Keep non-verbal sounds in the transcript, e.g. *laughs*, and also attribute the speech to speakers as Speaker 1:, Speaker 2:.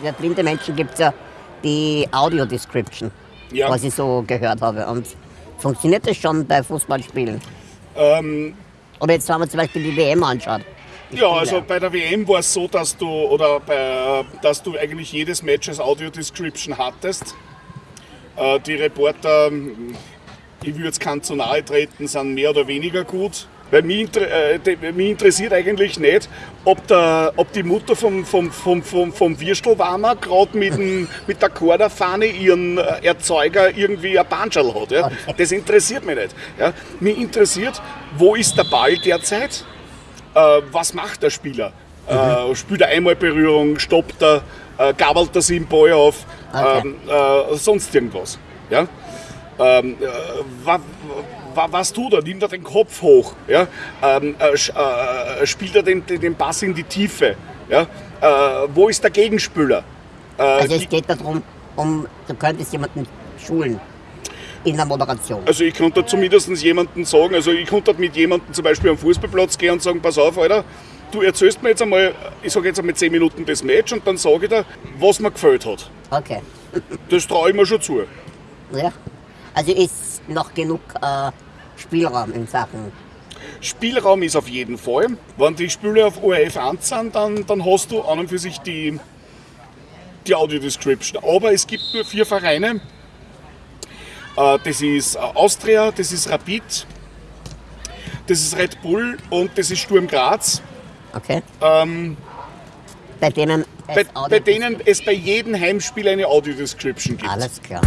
Speaker 1: für blinde Menschen gibt es ja die Audio-Description,
Speaker 2: Ja.
Speaker 1: was ich so gehört habe. Und funktioniert das schon bei Fußballspielen?
Speaker 2: Ähm,
Speaker 1: Oder jetzt, wenn man zum Beispiel die WM anschaut.
Speaker 2: Ja, also bei der WM war es so, dass du oder bei, dass du eigentlich jedes Match als Audio Description hattest. Äh, die Reporter, ich würde jetzt keinen zu nahe treten, sind mehr oder weniger gut. Weil mich, äh, mich interessiert eigentlich nicht, ob, der, ob die Mutter vom, vom, vom, vom, vom Würstelwarmer gerade mit, dem- *laughs* mit der Korderfahne ihren äh, Erzeuger irgendwie ein Banschal hat. Ja? Das interessiert mich nicht. Ja? Mich interessiert, wo ist der Ball derzeit? äh, was macht der Spieler? Äh, spielt er einmal Berührung, stoppt er, äh, gabelt er sich den Ball auf,
Speaker 1: Okay.
Speaker 2: ähm, äh, sonst irgendwas. Ja? Ähm, äh, wa, was tut er? Nimmt er den Kopf hoch? Ja? Ähm, äh, sch- äh, spielt er den, den Pass in die Tiefe? Ja? Äh, wo ist der Gegenspieler? Äh,
Speaker 1: Also es geht darum, um, du könntest jemanden schulen in der Moderation.
Speaker 2: Also ich könnte zumindest jemanden sagen, also ich könnte mit jemandem zum Beispiel am Fußballplatz gehen und sagen, pass auf, Alter, du erzählst mir jetzt einmal, ich sage jetzt einmal 10 Minuten das Match und dann sage ich dir, was mir gefällt hat.
Speaker 1: Okay.
Speaker 2: Das traue ich mir schon zu.
Speaker 1: Ja. Also ist noch genug äh, Spielraum in Sachen.
Speaker 2: Spielraum ist auf jeden Fall. Wenn die Spiele auf ORF 1 sind, dann, dann hast du an und für sich die, die Audio-Description. Aber es gibt nur vier Vereine. Äh, Das ist Austria, das ist Rapid, das ist Red Bull und das ist Sturm Graz.
Speaker 1: Okay.
Speaker 2: Ähm,
Speaker 1: Bei denen. es
Speaker 2: bei, bei denen es bei jedem Heimspiel eine Audio-Description gibt.
Speaker 1: Alles klar.